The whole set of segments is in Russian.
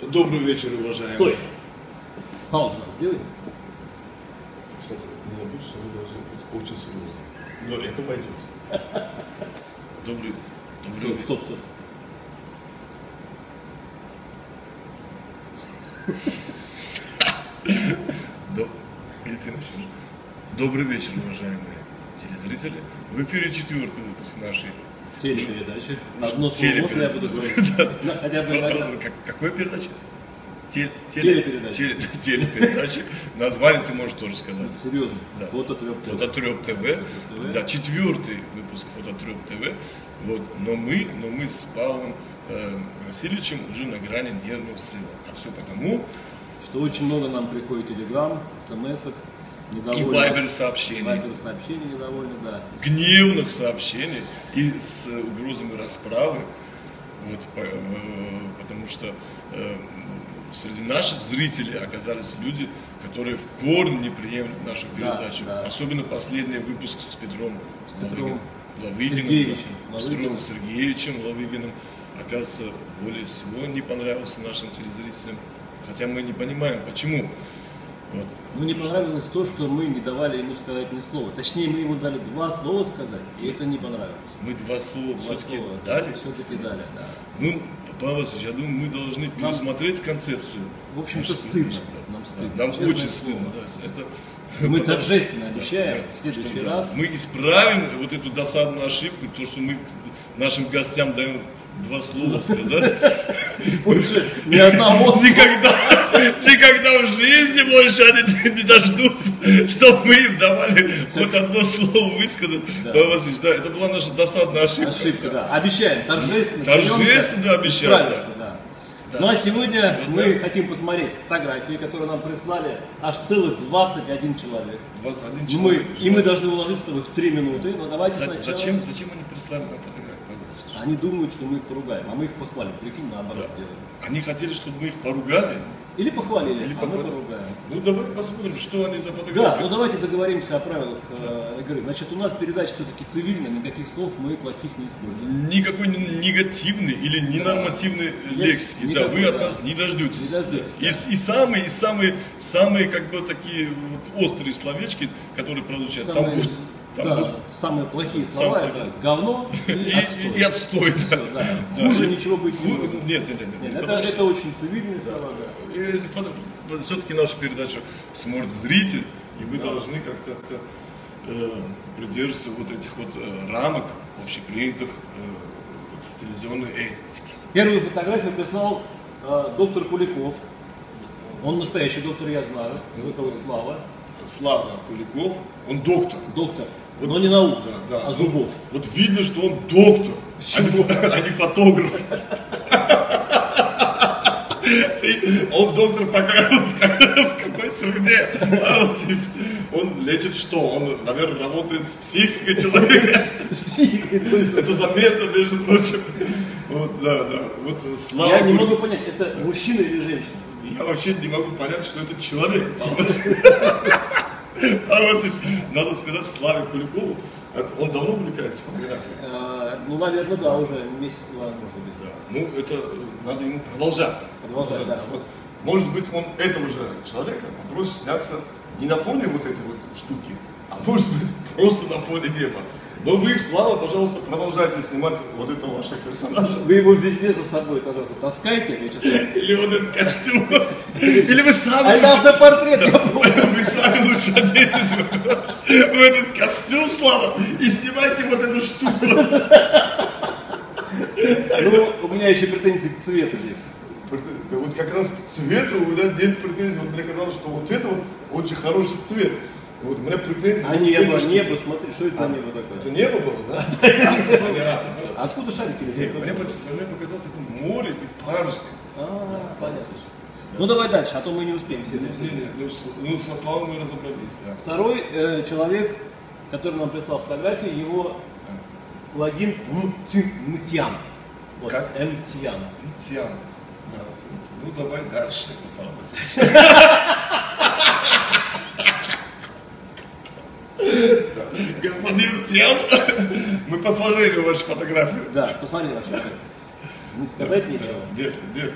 Добрый вечер, уважаемые. Стой. Паузу сделай. Кстати, не забудь, что вы должны быть очень серьезны. Но это пойдет. Добрый, добрый вечер. Стоп, стоп. Добрый вечер, уважаемые телезрители. В эфире четвертый выпуск нашей Телепередача. Одно слово можно я буду говорить? Хотя бы иногда. Как- Какой передача? Те- Телепередача. теле- Телепередача. Название ты можешь тоже сказать. Серьезно. Фототреп. Фототреп ТВ. ТВ. Да, четвертый выпуск Фототреп ТВ. Вот. Но мы, но мы с Павлом э, Васильевичем уже на грани нервного срыва. А все потому, Что очень много нам приходит телеграм, смс-ок, и вайбер сообщений, Вайбер сообщений недовольны, да. гневных сообщений и с угрозами расправы. Вот, э, потому что э, среди наших зрителей оказались люди, которые в корне не приемлют нашу Да, передачу. да. Особенно последний выпуск с Петром Петром Лавыгиным, Сергеевичем да, с. Петром Сергеевичем Лавыгиным. Оказывается, более всего не понравился нашим телезрителям. Хотя мы не понимаем, почему. Вот. Ну, не понравилось то, что мы не давали ему сказать ни слова. Точнее, мы ему дали два слова сказать, и это не понравилось. Мы два слова все-таки дали. Все-таки дали, да. Ну, Павел Васильевич, я думаю, мы должны пересмотреть концепцию. В общем-то, стыдно. передачи. Нам Да, стыдно. Нам честное очень слово. стыдно. да, Это, Мы потому- торжественно Да, обещаем да, в следующий что, да, раз. Мы исправим вот эту досадную ошибку, то, что мы нашим гостям даем два слова сказать. Больше ни одного Никогда, никогда в жизни больше они не дождутся, чтобы мы им давали хоть одно слово высказать. Да. Это была наша досадная ошибка. Ошибка, да. Обещаем, торжественно. Торжественно обещаем, да. Ну а сегодня Сегодня- мы хотим посмотреть фотографии, которые нам прислали аж целых 21 человек. 21 И мы, человек. и мы должны уложить с тобой в 3 минуты, но давайте За- сначала... Зачем, зачем они прислали нам Васильевич? Они думают, что мы их поругаем, а мы их похвалим. Прикинь, наоборот Да. сделаем. Они хотели, чтобы мы их поругали. Или похвалили, Или а мы похвалили. поругаем. Ну давай посмотрим, что они за Да, фотографии. ну давайте договоримся о правилах э, игры. Значит, у нас передача все-таки цивильная, никаких слов мы плохих не используем. Никакой н- негативной или ненормативной лексики. Да, никакой, вы от да. нас не дождетесь. Не дождетесь, И, да. с- и самые, и самые, самые как бы такие вот острые словечки, которые прозвучат. Там Самые, будут- там да, будут- самые плохие слова Самые это говно и, и, отстой. и отстой. да. Всё, да. Хуже ничего быть не может. Нет, нет, нет. нет, Нет, это, что- это очень цивильные слова, да. все-таки нашу передачу смотрит зритель, и мы должны как-то э, придерживаться вот этих вот э, рамок общепринятых э, телевизионной этики. Первую фотографию прислал э, доктор Куликов. Он настоящий доктор, я знаю. Его зовут Слава. Слава Куликов, он доктор. Доктор. Вот- Но не наука, Да, да. а зубов. Вот видно, что он доктор, а не, а не фотограф. Он доктор пока в какой вот здесь Он лечит что? Он, наверное, работает с психикой человека. С психикой. Это заметно, между прочим. Вот, да, да. Вот э, Слава Я не могу понять, это мужчина или женщина? Я вообще не могу понять, что это человек. А надо сказать Славе Куликову, он давно увлекается фотографией. Э, ну, наверное, да, уже месяц-два, может быть. Да. Ну, это э, надо ему продолжать. Продолжать, да. Вот, может быть, он этого же человека попросит сняться не на фоне вот этой вот штуки, а может быть, просто на фоне неба. Но вы, Слава, пожалуйста, продолжайте снимать вот этого вашего персонажа. Вы его везде за собой, пожалуйста, таскайте, я сейчас скажу. Или вот этот костюм. Или вы сами А это автопортрет, я помню. Вы сами лучше оденьтесь в в этот костюм, Слава, и снимайте вот эту штуку. Ну, у меня еще претензии к цвету здесь. Да вот как раз к цвету у меня нет претензий. Вот мне казалось, что вот это вот очень хороший цвет. Вот у меня претензии. А небо, к этой штуке. небо, смотри, что это за небо Это такое? небо было, да? Понятно. А Откуда шарики? Мне показалось, это море и парусник. А, понятно. Ну давай дальше, а то мы не успеем ну, Ну, со словом мы разобрались, да. Второй э, человек, который нам прислал фотографии, его логин. Вот, Как? Мтян. Тиан. Да. Ну, давай дальше, Павел Васильевич. Да. Господин Тиан, мы посмотрели вашу фотографию. Да, посмотри ваши фотографии. Не сказать нечего. Нет, нет,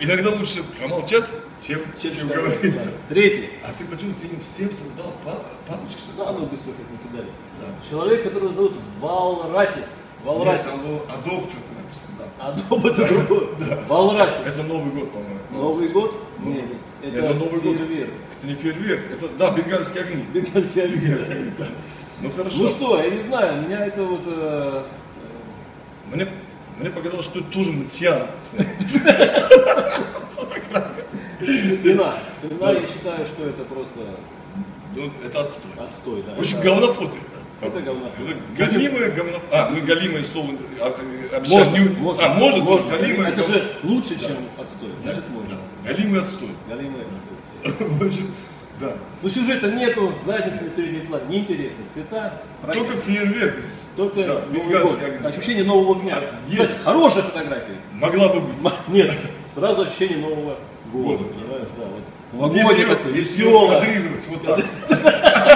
иногда лучше промолчать, чем, Чем чем говорить. да. Третий. А ты почему ты им всем создал па- папочку? Да, ну как не кидали. Да. Человек, которого зовут Валрасис. Нет, там было Адоб что-то написано. Да. Адоб это другой. Валрасис. Это Новый год, по-моему. Новый год? Новый Нет, год. это Это Новый год. фейерверк. Это не фейерверк, это, да, бенгальские огни. Бенгальский огонь. Ну хорошо. Ну что, я не знаю, меня это вот... э, Мне, мне показалось, что это тоже мытьян. э, спина. Спина, я считаю, что это просто Ну, это отстой. отстой. Да. Очень Это- говнофоты. Это галимое говно... А, мы галимое слово а, а, Можно, можно, А, может, можно. галимое Это же лучше, Да. чем отстой. Да, Значит, можно. да. Галимый отстой. Галимый отстой. Да. Ну сюжета нету, задницы на переднем плане, неинтересно. Цвета. Только фейерверк. Только да, Новый год. Ощущение нового дня. А, Кстати, есть. хорошая фотография. Могла бы быть. Нет, сразу ощущение нового года. Года. Понимаешь, да, вот. Вот если, его кадрировать вот так.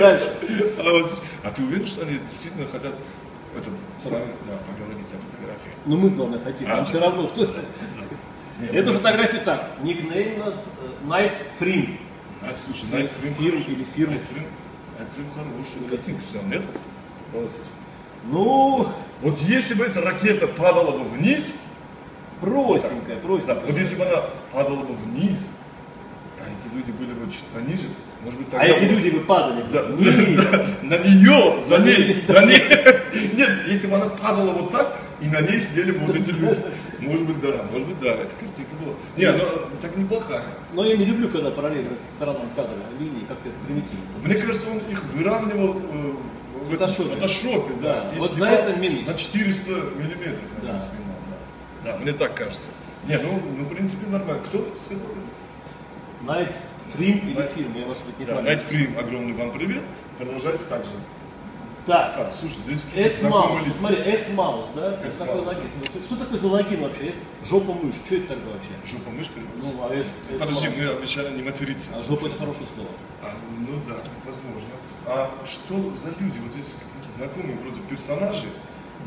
Дальше. А, вот, а ты уверен, что они действительно хотят этот, с нами да, поговорить о фотографии? Ну мы, главное, хотим, А, нам да. все равно кто Нет, Эта фотография так, никнейм у нас э, Night Frame. А, слушай, Night Frame Фирм хороший. или фирма. Night Frame, Night Frame хорошую картинку снял, нет? Ну, Вот если бы эта ракета падала бы вниз, простенькая, да, простенькая. вот если бы она падала бы вниз, а эти люди были бы чуть пониже, может быть, А тогда эти бы- люди бы падали. Да, да, на нее, за ней, за ней. Нет, если бы она падала вот так, и на ней сидели бы вот эти люди. Может быть, да, может быть, да, эта картинка была. Не, она так неплохая. Но я не люблю, когда параллельно сторонам кадра линии, как-то это примитивно. Мне кажется, он их выравнивал э, в фотошопе. фотошопе, да. Да, вот за снимал это минус. На 400 миллиметров, наверное, Да. снимал, да. Да, мне так кажется. Не, ну, ну, в принципе, нормально. Кто сказал это? Night Frame или фильм, я может быть не Да, помню. Night Frame, огромный вам привет. Продолжайте так же. Так, Так, слушай, здесь лица. смотри, S-Mouse, да? S-Mouse. такой логин. Что такое за логин вообще? S жопа мышь, что это тогда вообще? Жопа мышь? Ну, а S, Подожди, S-Mouse. мы обещали не материться. А жопа это хорошее слово. А, ну да, возможно. А что за люди? Вот здесь какие-то знакомые вроде персонажи.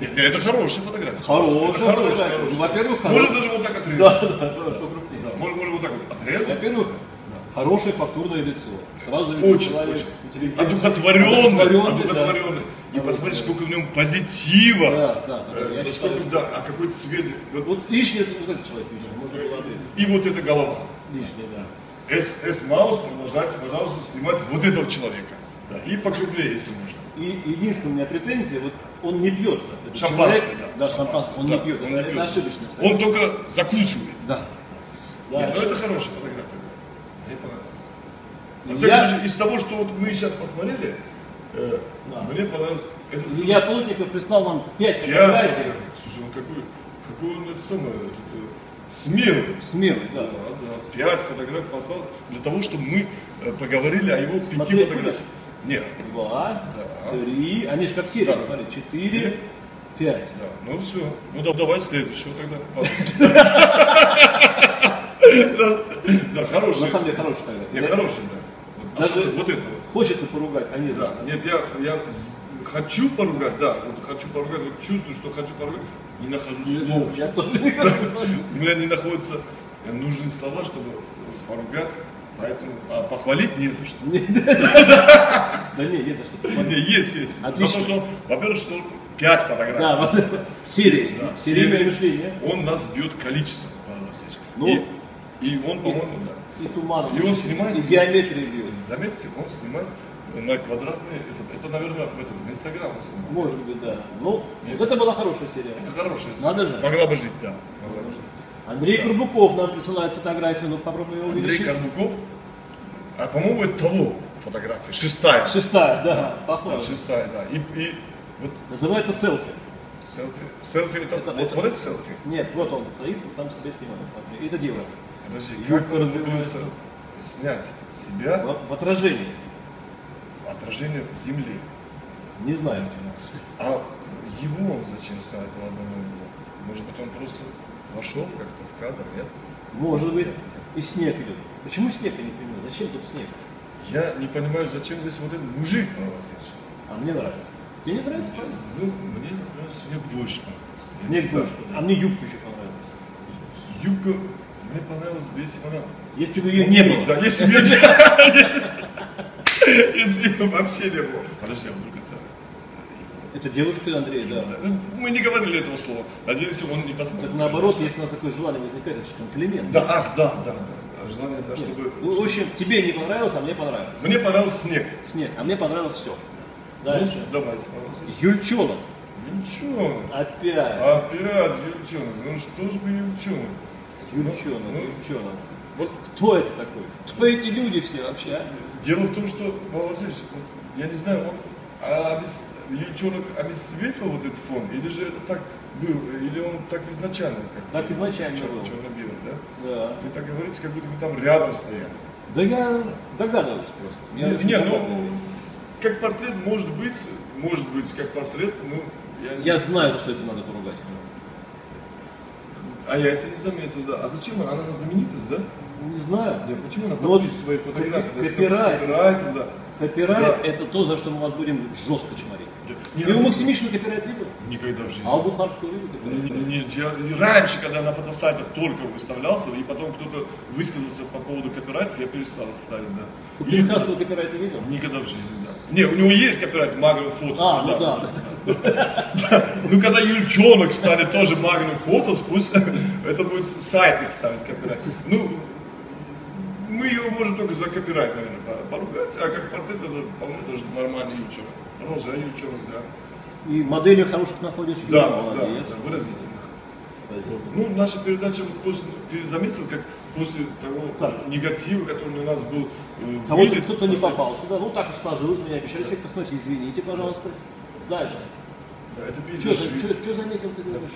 Это хорошая фотография. Хорошая фотография. хорошая. Во-первых, Можно хорошая. даже вот так отрезать. Да, да. Да, можно, можно вот так вот отрезать. Во-первых, хорошее фактурное лицо. Сразу видно, Очень, человек очень. Одухотворенный. Одухотворенный, Одухотворенный. И Да. посмотри, сколько в нем позитива. Да, да, да. Э, считаю, да, а какой цвет. Вот, Вот это вот этот человек видно, можно было отрезать. И вот эта голова. Лишнее, да. S, S Маус, продолжайте, пожалуйста, снимать вот этого человека. Да, и покрупнее, если можно. И единственная у меня претензия, вот он не пьет. Этот Шампанское, человек- да. Да, шампанское, он да, не пьет. он это, не это пьет. ошибочно. Он только закусывает. Да. Не, Да, ну это хорошая фотография. Мне понравилось. Во Я- случае, из того, что вот мы сейчас посмотрели, э, Да. мне понравилось. Это Илья Плотников прислал нам 5 Я- фотографий. Слушай, он какой, какой он это самое, этот, э, смелый. Смелый, Да, да. да. Пять фотографий послал для того, чтобы мы э, поговорили о его пяти фотографиях. Нет. Два, Да. три, они же как серия, Да. смотри, четыре, пять. Да, ну все. Ну да, давай следующего тогда. Да, хороший. На самом деле хороший фотография. Не, Да. хороший, да. Вот, Даже вот это вот. Хочется поругать, а нет. Да, нет, я, я хочу поругать, да, вот хочу поругать, вот чувствую, что хочу поругать, не нахожу слов. Я тоже не. У меня не находятся нужные слова, чтобы поругать, поэтому а похвалить не за что. Да не, есть за что. Не, есть, есть. Отлично. Что, во-первых, что пять фотографий. Да, вот Да, серийное мышление. Он нас бьет количеством, Павел Васильевич. Ну. И, он, по-моему, да. И туман. И он снимает. И геометрия бьет. Заметьте, он снимает на квадратные, это, это наверное, в, этом, в Инстаграм он снимает. Может быть, да. Ну, Нет. вот это была хорошая серия. Это хорошая Надо же. Могла бы жить, да. Могла бы жить. Андрей Курбуков нам присылает фотографию, ну попробуем его Андрей увеличить. Карбуков, а по-моему, это того фотография, шестая. Шестая, да, Да, похоже. шестая, да. И, и вот Называется селфи. селфи. Селфи это, Это- вот, это- вот это селфи. Нет, вот он стоит и сам себя снимает. Смотри. И это девушка. Подожди, Юбка как умудрился снять себя В, в отражении. отражение Земли. Не знаю, почему. А его он зачем снял этого одного его? Может быть, он просто вошел как-то в кадр, нет? Может быть. И снег идет. Почему снег, я не понимаю. Зачем тут снег? Я не понимаю, зачем здесь вот этот мужик, Павел Васильевич. А мне нравится. Тебе не нравится, правильно? Ну, мне, например, снег больше. Снег больше. да. А мне юбка еще понравилась. юбка мне понравилась если бы она... Если бы ее не было. Да, если бы ее не Если бы вообще не было. Подожди, а вдруг это... Это девушка Андрей, да. Ну, Мы не говорили этого слова. Надеюсь, он не посмотрит. Так наоборот, если у нас такое желание возникает, это же комплимент. Да, ах, да, да, да. Желание, да, чтобы... Ну, в общем, тебе не понравилось, а мне понравилось. Мне понравился снег. Снег, а мне понравилось все. Ну, Дальше. давай, понравился. Юльчонок. Юльчонок. Опять. Опять Юльчонок. Ну что ж бы Юльчонок? Юльчонок, ну, Юльчонок. Вот Кто это такой? Кто эти люди все вообще, а? дело в том, что, вот, я не знаю, он обес... Юльчонок обесцветил вот этот фон, или же это так был, или он так изначально как Так изначально чер- было. черно-белый, да? Да. Вы так говорите, как будто вы там рядом стояли. Да я догадываюсь просто. Я Не, не, ну, как портрет может быть, может быть, как портрет, ну, я, Я знаю, за что это надо поругать. А я это не заметил, да. А зачем она? Она знаменитость, да? Не знаю. Я почему она Ну вот подписывает свои фотографии? копи- Да, копирайт. Копирайт, да. Копирайт Да. это то, за что мы вас будем жестко чморить. Не Ты у Максимишина копирайт видел? Никогда в жизни. А у Бухарского видел копирайт? Нет, я раньше, когда на фотосайтах только выставлялся, и потом кто-то высказался по поводу копирайтов, я перестал их ставить, да. У Пелихасова копирайта видел? Никогда в жизни, да. Не, у него есть копирайт Magnum Photos. А, ну да. Ну, когда Юльчонок станет тоже Magnum Photos, пусть это будет сайт их ставить копирайт. Ну, мы его можем только за копирайт, наверное, по- поругать, а как портрет это вполне даже нормальный Юльчонок. Продолжай Юльчонок, да. И моделей хороших находишь? Да, да, молодец. да, выразительно. Ну, наша передача, вот после, ты заметил, как после того Так. негатива, который на нас был э, Кого-то кто-то не попал сюда. Ну так уж сложилось, меня обещали всех посмотреть. Извините, пожалуйста. Дальше. Да, это Что, пейзажист. заметил ты говоришь?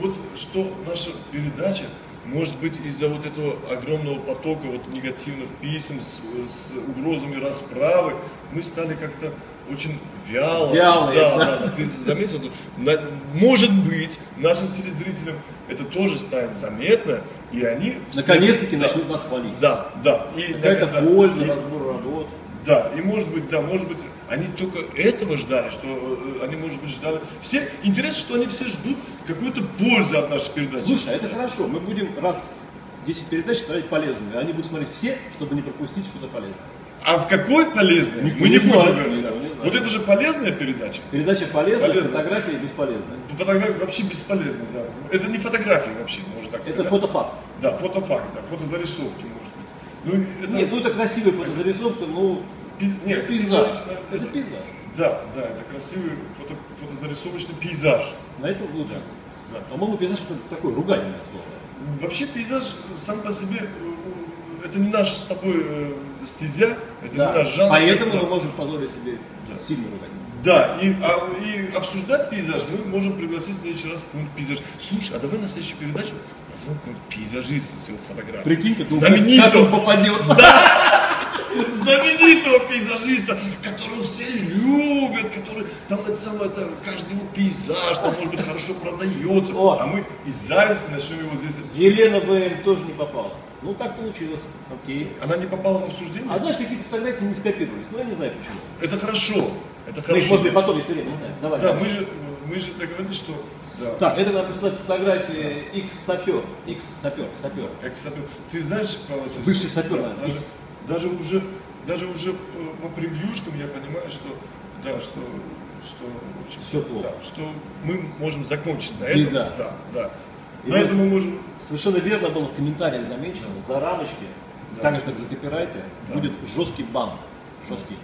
Вот что наша передача, может быть, из-за вот этого огромного потока вот негативных писем с, с угрозами расправы, мы стали как-то очень вяло. Вялые, да, да. да, ты заметил? На- может быть, нашим телезрителям это тоже станет заметно, и они... Наконец-таки Да. начнут нас хвалить. Да, да. И, Какая-то да, польза, и- разбор. Да, и может быть, да, может быть, они только этого ждали, что э, они, может быть, ждали. Все, интересно, что они все ждут какую-то пользу от нашей передачи. Слушай, а это хорошо. Мы будем раз в 10 передач смотреть полезную. Они будут смотреть все, чтобы не пропустить что-то полезное. А в какой полезной? Никто Мы не не будем знает, говорить. да. Вот это же полезная передача. Передача полезная, Полезная. фотографии бесполезная. Фотография вообще бесполезна, да. Это не фотография вообще, можно так сказать. Это фотофакт. Да, фотофакт, да, фотозарисовки, может быть. Ну, это... Нет, ну это красивая фотозарисовка, ну пи- нет, пейзаж. пейзаж, Это пейзаж. Да, да, это красивый фото, фотозарисовочный пейзаж. На этом лучше. Да. По-моему, пейзаж это такое ругательное слово. Вообще пейзаж сам по себе, э, это не наш с тобой э, стезя, это не Да. наш жанр. Поэтому Да. мы можем позволить себе Да. сильно ругать. Да, и, а- и обсуждать пейзаж мы можем пригласить в следующий раз какого-нибудь пейзаж. Слушай, а давай на следующую передачу назовем какого-нибудь пейзажиста с его фотографией. Прикинь, как Знаменитого. как он попадет. знаменитого пейзажиста, которого все любят, который там это самое, это, каждый его пейзаж, там может быть хорошо продается, О. а мы из зависти начнем его здесь. Елена ВМ тоже не попала. Ну так получилось. Окей. Она не попала в обсуждение? А знаешь, какие-то фотографии не скопировались. Ну я не знаю почему. Это хорошо. Это Мы их, хорошо. может быть, потом, если время останется. Давай. Да, мы же, мы же договорились, что да. Так, это нам присылает фотографии X-сапер. X-сапер, сапер. Экс-сапер. Ты знаешь, Павел Бывший сапер, да, даже, даже уже, даже уже э, по превьюшкам я понимаю, что да, что, что, общем, Всё плохо. да, что мы можем закончить на этом. Беда. Да, да. И на этом мы можем. Совершенно верно было в комментариях замечено, за рамочки, Да. так же как за копирайты, Да. будет жесткий бан. Жесткий.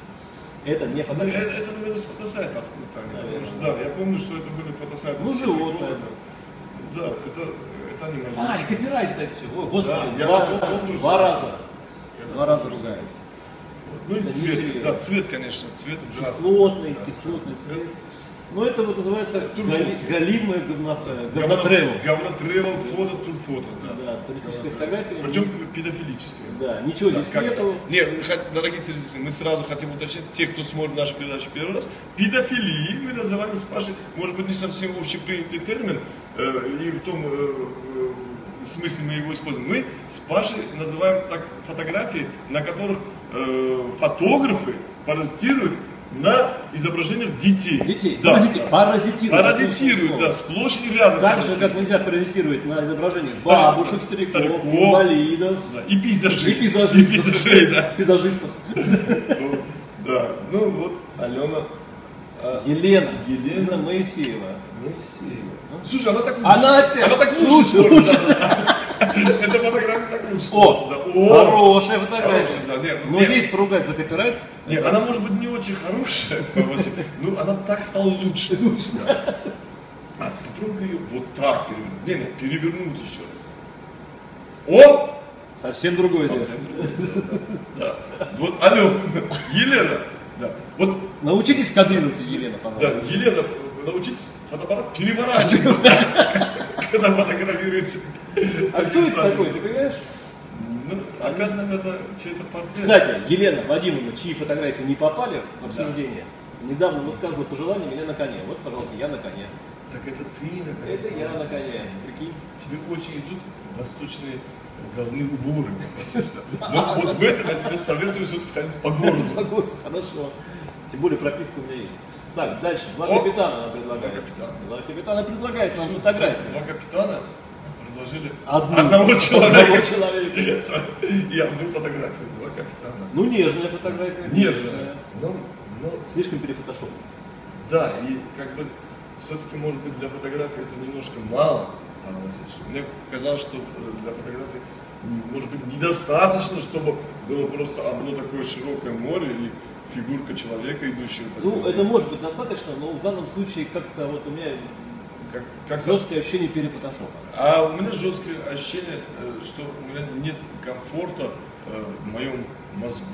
Это не Ну, Это, фотография. это, наверное, с фотосайта откуда-то потому что, да, я помню, что это были фотосайты. Ну, животное. города. Да, это, это они могли. А, и копирайт, кстати, все. О, господи, Да, я два, том- том тоже два раза. Я Два раза ругаюсь. Ну и Это цвет, да, цвет, конечно, цвет ужасный. Кислотный, Да, кислотный цвет. Ну, это вот называется Турфото. гали- галимое говно, Говно- говнотревел. Говнотревел, фото, тут фото, да. Да, туристическая фотография. Причем педофилическое. Да, ничего Да, здесь как- нету. Не, мы хот- дорогие телезрители, мы сразу хотим уточнить, те, кто смотрит нашу передачу первый раз, педофилии мы называем с Пашей, может быть, не совсем общепринятый термин, э, и в том э, э, смысле мы его используем. Мы с Пашей называем так фотографии, на которых э, фотографы паразитируют на изображениях детей. Детей. Да, Паразити- да. Паразитируют. Паразитируют, да, сплошь и рядом. Так же, как нельзя паразитировать на изображениях Стариков, бабушек, стариков, стариков. инвалидов, Да, И пейзажей. и пейзажистов. И пейзажей, да. Пейзажистов. Ну, Да, ну вот Алена а, Елена. Елена. Моисеева. Моисеева. Слушай, она так лучше. Она опять Она так лучше, лучше, да. Эта фотография так лучше О, да. Хорошая фотография. Да, нет, Но нет. здесь поругать за копирайт. Нет, она может быть не очень хорошая, ну она так стала лучше. Лучше, да. А попробуй ее вот так перевернуть. Не, не, перевернуть еще раз. О! Совсем другое дело. Совсем другое дело, да. Да. Вот, алло, Елена, да. Вот, Научитесь кодировать, Елена, да, пожалуйста. Елена, научитесь фотоаппарат переворачивать, когда фотографируется. А кто это такой, ты понимаешь? Ну, опять, наверное, чей-то портрет. Кстати, Елена Вадимовна, чьи фотографии не попали в обсуждение, недавно высказывала пожелание меня на коне. Вот, пожалуйста, я на коне. Так это ты, наконец. Это я на коне. Прикинь. Тебе очень идут восточные головные уборы. Но вот в этом я тебе советую все-таки ходить по городу. Погода, хорошо. Тем более прописка у меня есть. Так, дальше. Два О! капитана она предлагает. Два капитана. Два капитана предлагает нам фотографию. Два капитана предложили Одну. одного Одного человека человека. и одну фотографию. Два капитана. Ну, нежная фотография. Нежная. Ну, ну, Слишком перефотошоп. да, и как бы все-таки, может быть, для фотографии это немножко мало. Мне казалось, что э, для фотографии, может быть, недостаточно, чтобы было просто одно такое широкое море и фигурка человека, идущего по Ну, это может быть достаточно, но в данном случае как-то вот у меня как, как жесткое ощущение перефотошопа. А у меня жесткое ощущение, э, что у меня нет комфорта э, в моем мозгу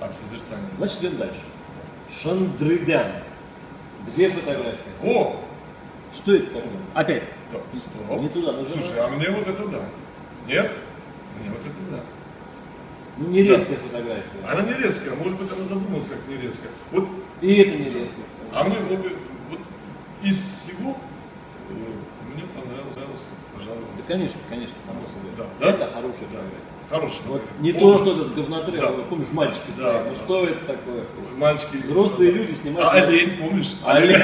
от созерцания. Значит, идем дальше. Шандрыдян. Две фотографии. О! Что это такое? Опять. Да, стоп. Не туда нажимай. Слушай, а мне вот это да. Нет? Мне вот это да. Ну, не резкая фотография. Она не резкая, может быть, она задумалась как не резкая. Вот, И это не резкая а мне вот, вот из всего э, мне понравилось, понравилось, пожалуй, Да, конечно, конечно, само собой. Да, да? Это хорошая да. фотография. Хороший. Вот не О, то, что этот говнотрек, Да. помнишь, мальчики Да, стоят. Ну да. что это такое? Мальчики. Взрослые люди снимают. А олень, помнишь? Олень.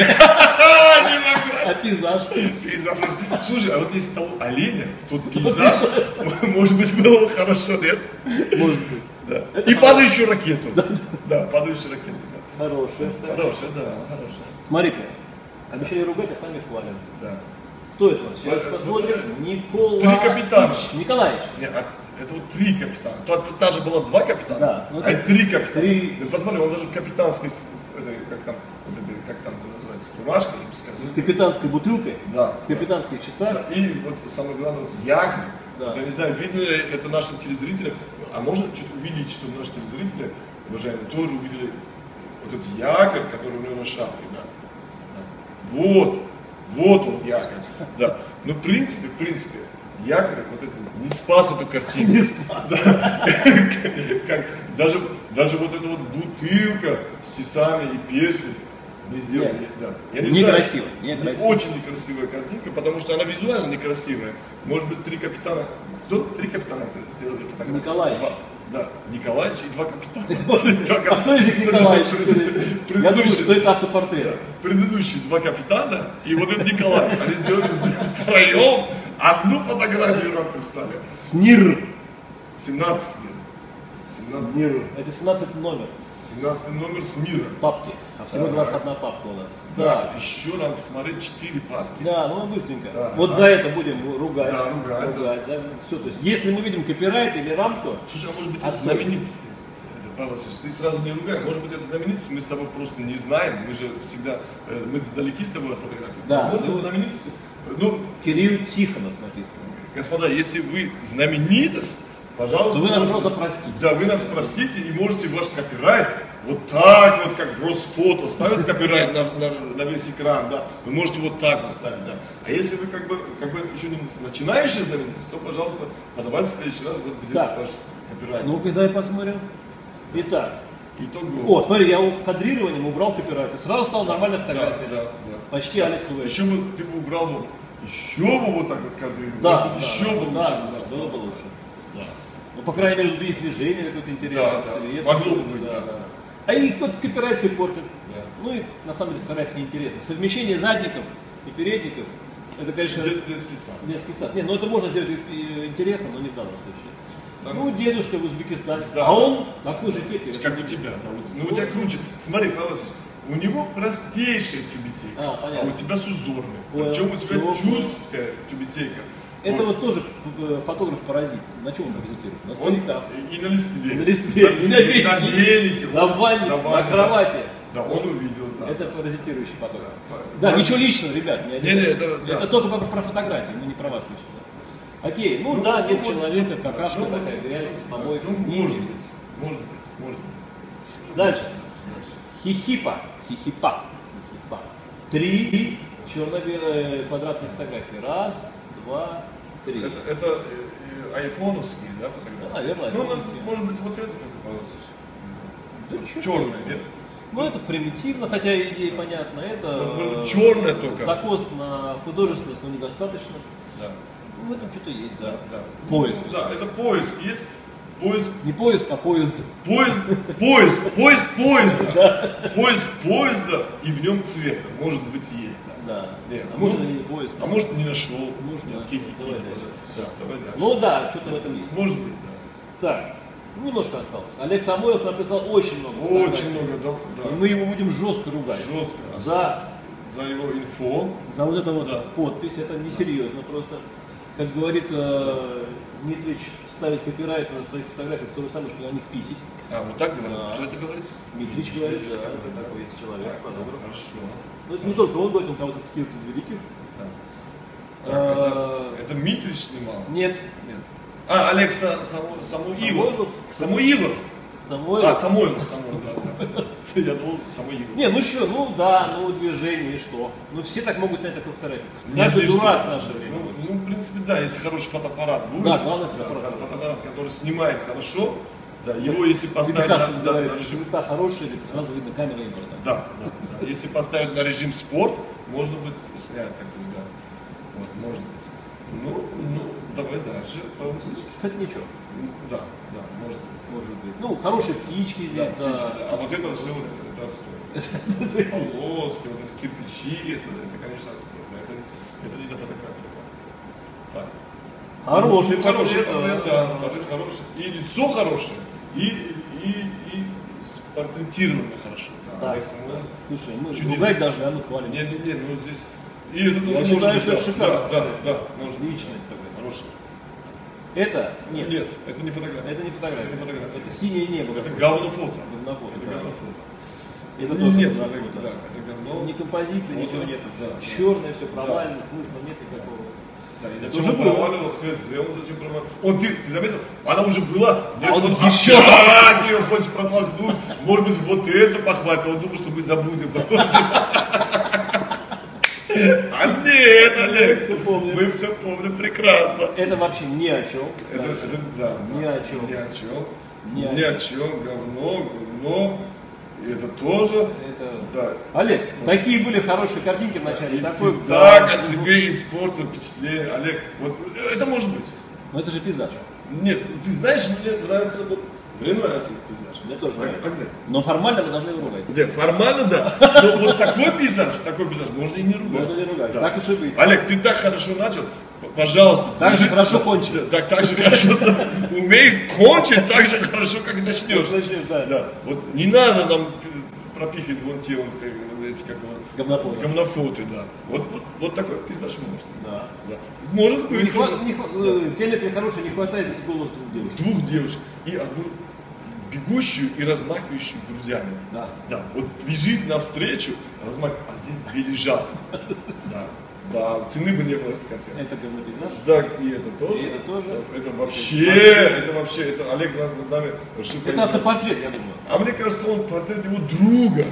А, пейзаж? Пейзаж. Слушай, а вот если того оленя, тот пейзаж, может быть, было бы хорошо, нет? Может быть. Да. И падающую ракету. Да, падающую ракету. Хорошая. Хорошая, да, хорошая. Смотри-ка. Обещали ругать, а сами хвалят. Да. Кто это у нас? Сейчас посмотрим. Николаевич. Три капитана. Николаевич. Не, а это вот три капитана. Та, та- же была два капитана, Да, ну а это три капитана. три. Посмотри, он даже в капитанской, это, как там, вот это, как там называется, бы С капитанской бутылкой. Да. В капитанских часах. Да, И вот самое главное, вот якорь. Да. Я не знаю, видно ли это нашим телезрителям, а можно чуть увидеть, что наши телезрители, уважаемые, тоже увидели вот этот якорь, который у него на шапке, да. Да. Вот, вот он якорь. Да. Но в принципе, в принципе, якорь вот это не спас эту картину. Не спас. Да. Как, даже, даже вот эта вот бутылка с тесами и персик не сделали. Нет. Да. Я не знаю. Некрасиво, некрасиво. Очень некрасивая картинка, потому что она визуально некрасивая. Может быть, три капитана. Кто? Три капитана сделали фотографию? Николаевич. Два. Да, Николаевич и два капитана. А кто из них Николаевич? Я думаю, что это автопортрет. Предыдущие два капитана и вот этот Николай. Они сделали втроем одну фотографию нам прислали. СНИР. 17 лет. 17, СНИР. Это 17 номер 17 номер с мира. папки. А всего Так. 21 папка у нас. Да, Да. еще нам посмотреть 4 парки. Да, ну быстренько. Да. вот за это будем ругать. Да, ругать, да. Все, то есть, если мы видим копирайт или рамку, Слушай, а может быть это? Это, Павел Васильевич, ты сразу не ругай. Может быть это знаменитости, мы с тобой просто не знаем. Мы же всегда, э, мы далеки с тобой от фотографии. Да, Возможно, ну- это знаменитости. Ну, Кирилл Тихонов написано. господа, если вы знаменитость, пожалуйста. То вы нас просто простите. Да, вы нас простите и можете ваш копирайт вот так вот, как Росфото, ставит копирайт на, на, на весь экран, да, вы можете вот так вот ставить, да. А если вы как бы, как бы еще не начинающий знаменитость, то, пожалуйста, подавайте в следующий раз, вот взять Так. ваш копирайт. Ну-ка, дай посмотрим. Итак. Итого. О, смотри, я кадрированием убрал копирайт. И сразу стала нормальная Да, фотография. да, да. Почти Алекс Уэйн. Еще бы ты бы убрал бы, еще бы вот так вот кадрировал, Да, вот да, еще да, бы да, лучше да, бы было бы лучше. Да. Ну, по крайней мере, есть движение какое-то интересное, Да, да. цвет. Какой-то, быть, да. А и кто-то копирайт все портит. Да. Ну и на самом деле фотография неинтересна. Совмещение задников и передников, это, конечно, Дет- Детский сад. детский сад. Нет, ну это можно сделать и интересно, но не в данном случае. Да. Ну, дедушка в Узбекистане. Да. А он такой же кепи. Как у тебя, да. вот. Ну у тебя круче. Смотри, Павел у него простейшая тюбетейка, А, понятно. у тебя с. Понял. Причем у тебя чувствовская тюбетейка. Это Вот. тоже э, фотограф-паразит. На чем он паразитирует? На Он стариках. и на листве. На листве, на, велике, На ванне, на кровати. Да, он увидел, да. Это паразитирующий фотограф. Да. Ничего личного, ребят. Не, Не-не, это- только про, фотографии, мы не про вас лично. Окей, ну, да, нет ну, человека, вот, какашка ну, такая, грязь, помойка. Ну, может быть, может быть, может быть. Дальше. Дальше. Хихипа. Хихипа. Хихипа. Три черно-белые квадратные фотографии. Раз, два, три. Это, это э, э, айфоновские, да, фотографии? Да, наверное, Ну, айфоновские. может быть, вот это только получится. Да чё Черное, ты? нет? Ну, это примитивно, хотя идея понятна. Это Ну, ну, э, чёрное только. закос на художественность, но недостаточно. Да. Ну, в этом что-то есть, да. Да, да. Поиск. Ну, да, это поиск есть. Поиск, Не поиск, а поезд. поезд, поиск, поиск поезда. Поиск поезда и в нем цвета. Может быть, есть, да. Да. Нет, а ну, может и не поиск. А может не нашел. Может, не нашел. Давай дальше. Да, давай дальше. Ну да, что-то в этом есть. Может быть, да. Так, немножко осталось. Олег Самойлов написал очень много. Очень много, да. И мы его будем жестко ругать. Жестко. За, За его инфо. за вот это вот Да. подпись, это несерьезно просто. Как говорит э, Дмитрич, ставить копирайт на своих фотографиях то же самое, что на них писить. А, вот так говорит? Да. Кто это говорит? Дмитрич говорит, да, это такой есть человек, Так, фотограф. Хорошо. Ну это не только он говорит, он кого-то цитирует из великих. Да. Так, это, это Митрич снимал? Нет, Нет. А, Олег Са- Саму- Самуилов. Самойлов. Самуилов. Самойлов. А, Самойлов. Самойлов, да, да. Я думал, Самуилов. Не, ну что, ну да, ну движение, и что? Ну все так могут снять такую фотографию. Каждый дурак в наше время. Ну, в принципе, да, если хороший фотоаппарат будет. Да, главное фотоаппарат. да, фотоаппарат, который снимает хорошо, да, его если поставить на, на- говорит, на режим... хорошие, сразу видно камера импорта. Да, да, да. Если поставить на режим спорт, можно будет снять такой, да. Вот, может быть. Ну, ну, давай дальше. Кстати, ничего, Ну, Да, да, может быть. может быть. Ну, хорошие птички Да, здесь, да. птички, да. А вот это все, это отстой. Полоски, вот эти кирпичи, это, это конечно, отстой. Да, Это, это не да. Так. Хороший Ну, хороший портрет, да. да, портрет хороший. И лицо хорошее, и, и, и портретировано хорошо. Да, Так, Олег Самойлов. Слушай, мы Чудесно. ругать должны, а мы хвалим. Не, не, не, ну здесь. И это тоже Я может считаю, быть, что да, это шикарно. Да, да, да, может быть. Личное такое. Хорошее. Это? Нет. Нет, это не фотография. Это не фотография. Это не фотография. Это синее небо. Это какое-то. говнофото. Говнофото, Это да. говнофото. Это Ну, тоже нет, говнофото. это, да, это говно. Ни композиции, Вот, ничего да, нету. да, да. Черное, все провально, смысла нет никакого. Да, и Это зачем уже он проваливал ХЗ, он зачем проваливал? Он, ты, ты заметил, она уже была, нет, А он он еще- ее хочет протолкнуть, может быть, вот это похватит, он думал, что мы забудем. А нет, Олег, помним. мы все помним прекрасно. Это вообще ни о чем. Это, да. Ни о чем. Ни о чем. Ни о чем. Говно, говно. Это тоже. Это... Да. Олег, такие были хорошие картинки вначале. И такой, ты да, так о себе испортил впечатление. Олег, вот это может быть. Ну это же пейзаж. Нет, ты знаешь, мне нравится вот. Мне нравится этот пейзаж. Мне тоже Так- нравится. Тогда. Но формально мы должны его ругать. Нет, формально да. Но вот такой пейзаж, такой пейзаж можно и не ругать. Можно не ругать. Да. Так уж и быть. Олег, ты так хорошо начал. Пожалуйста. Так же хорошо кончи. Да, Так, так же хорошо умеешь кончить так же хорошо, как начнешь. Да. Да. Вот не надо нам пропихивать вон те вот, как, эти, как его, Говнофото. гомнофоты, да. Вот, вот, вот такой пейзаж можно. Да. Да. Может быть. Не хва- не хва- э, Телек хороший, не хватает здесь голых двух девушек. Двух девушек и одну бегущую и размахивающую грудями. Да. Да, вот бежит навстречу, размахивает, а здесь две лежат. Да, да, цены бы не было этой картины. Это говнопейзаж. Да, и это тоже. И это тоже. Это вообще, это вообще, это Олег нами решил Это автопортрет, я думаю. А мне кажется, он портрет его друга.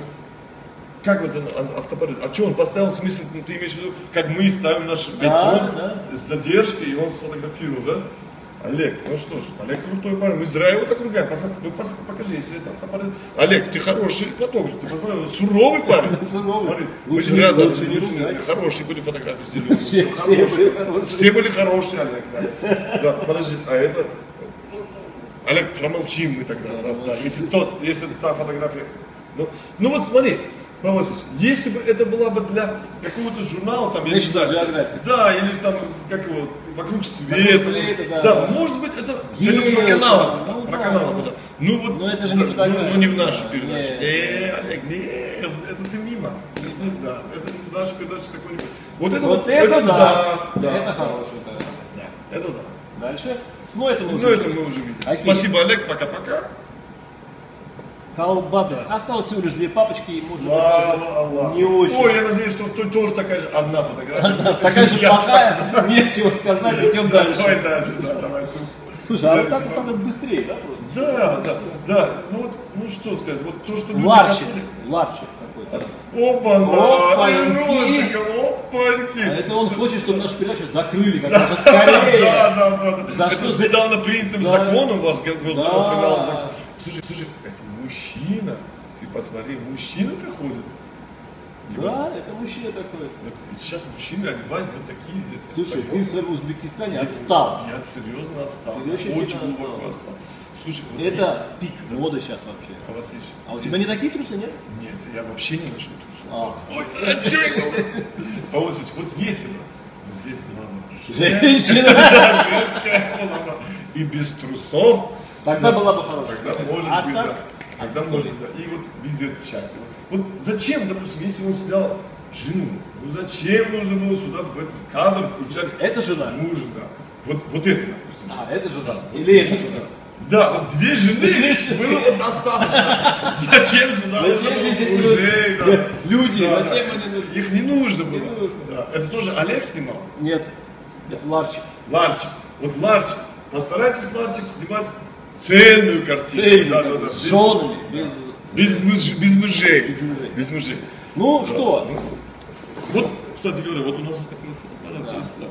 Как вот он, автопортрет? А что, он поставил смысл, ну, ты имеешь в виду, как мы ставим наш Да, iPhone да. с задержкой, и он сфотографировал, да? Олег, ну что ж, Олег крутой парень, мы зря его так ругаем. Пос- ну, пос- покажи, если это автопортрет. Олег, ты хороший фотограф, ты посмотри, суровый парень. Суровый. Мы зря, да, лучше не ругать. хорошие были фотографии сделали. Все- все хорошие. были хорошие. Все были хорошие, Олег, да. Да, подожди, а это Олег, промолчим мы тогда. Да, раз, да. Если, тот, если та фотография... Ну, ну вот смотри, Васильевич, если бы это была бы для какого-то журнала, там, я не знаю, Geographic. да, или там, как его, вокруг света, света, да, да, да. может быть, это, Есть, это про канал, ну про да, канал, ну да. ну вот, Но это же не ну, фотография. ну, не в нашу Да, передачу, э, Олег, нет, это ты мимо, это, да, это наша передача какой-нибудь, вот это Вот это да, да, да, это тогда. да, это да. Дальше. Ну, это мы Ну, уже это мы уже видели. Спасибо, Олег, пока-пока. Халбабы. Осталось всего лишь две папочки, и можно Слава Аллаху. Не очень. Ой, я надеюсь, что тут тоже такая же одна фотография. Такая же плохая, нечего сказать, идем Давай дальше. дальше, да, давай. Слушай, а вот Дальше. так вот надо быстрее, да, просто? Да, да, да. Ну вот, ну что сказать, вот то, что люди Ларчик, хотели. ларчик какой-то. Опа, Опаньки. опаньки. А это он хочет, чтобы нашу передачу закрыли как можно скорее. Да, да, да. За это что? недавно принятым За- законом у вас. Госдума закон. Слушай, слушай, это мужчина. Ты посмотри, мужчина-то ходит. Да, это мужчина такой. Вот сейчас мужчины одевают вот такие здесь. Слушай, ты Поймем. в своем Узбекистане отстал. Я серьезно отстал. Ты очень очень глубоко отстал. отстал. Слушай, вот Это пик моды сейчас вообще. я- а, Василич, А у здесь- тебя не такие трусы, нет? Нет, я вообще не ношу трусов. А. Ой, а я вот бы вот здесь была бы Женщина. да, женская и без трусов, Тогда была бы хорошая. тогда может А быть, так? да. Тогда может, да. И вот везде это счастье. Вот зачем, допустим, если он снял жену, ну зачем нужно было сюда в этот кадр включать Это жена. мужа, да. Вот, вот это, допустим. А, это жена. Да. Или это жена. Да, вот две жены было бы достаточно. Зачем сюда Зачем здесь мужей, вот да. люди? Да, Зачем да. они нужны? Их не нужно Не было. нужно. Да. Это тоже Олег снимал? Нет, это ларчик. Ларчик. Вот Ларчик. Постарайтесь, Ларчик, снимать цельную картину. Цельный, Да, да, да. с женами, без... Без, муж- без мужей. Без мужей. Без мужей. Ну Да. что, Ну, Вот, кстати говоря, вот у нас вот такой фотоаппарат Да. есть. Да.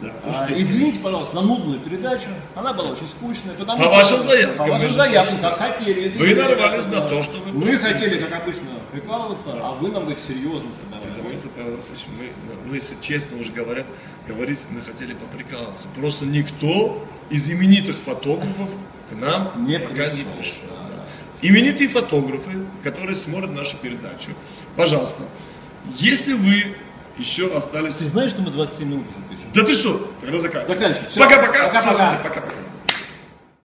Да. Ну, а, что- извините, пожалуйста, за нудную передачу. Она была очень скучная. Потому По что- вашим заявкам, По вашим заявкам, как хотели. Вы извините. нарвались на Да. то, что вы Мы просили. хотели, как обычно, прикалываться, а вы нам говорите серьезно Ты давай. заметил, Павел Васильевич, мы, ну, если честно уже говоря, говорить, мы хотели поприкалываться. Просто никто из именитых фотографов к нам Не пока не пришел, пришел. да. Именитые фотографы, которые смотрят нашу передачу, пожалуйста, если вы еще остались... Ты знаешь, что мы 27 минут уже пишем? Да ты что? Тогда заканчивай. Заканчивай. Пока-пока. Пока-пока.